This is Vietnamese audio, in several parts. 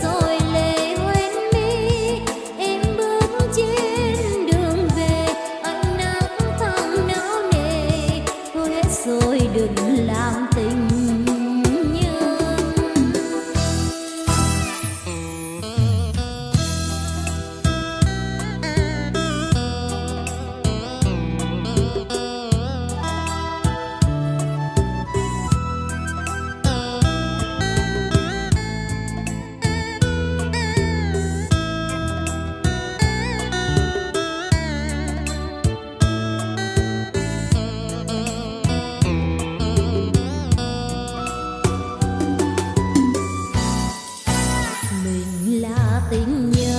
so mình là tình nhân.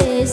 để